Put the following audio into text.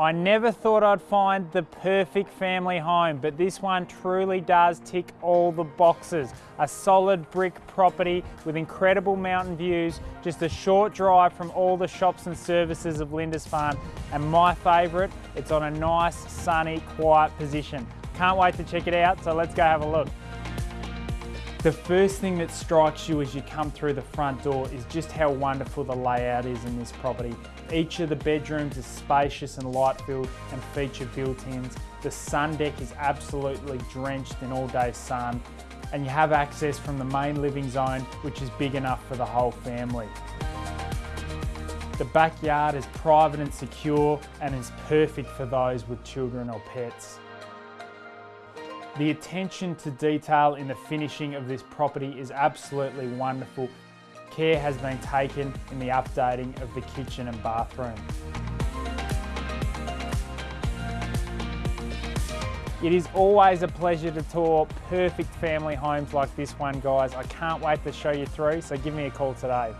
I never thought I'd find the perfect family home, but this one truly does tick all the boxes. A solid brick property with incredible mountain views, just a short drive from all the shops and services of Lindisfarne, and my favourite, it's on a nice, sunny, quiet position. Can't wait to check it out, so let's go have a look. The first thing that strikes you as you come through the front door is just how wonderful the layout is in this property. Each of the bedrooms is spacious and light filled and feature built-ins. The sun deck is absolutely drenched in all day sun and you have access from the main living zone which is big enough for the whole family. The backyard is private and secure and is perfect for those with children or pets. The attention to detail in the finishing of this property is absolutely wonderful. Care has been taken in the updating of the kitchen and bathroom. It is always a pleasure to tour perfect family homes like this one guys. I can't wait to show you through, so give me a call today.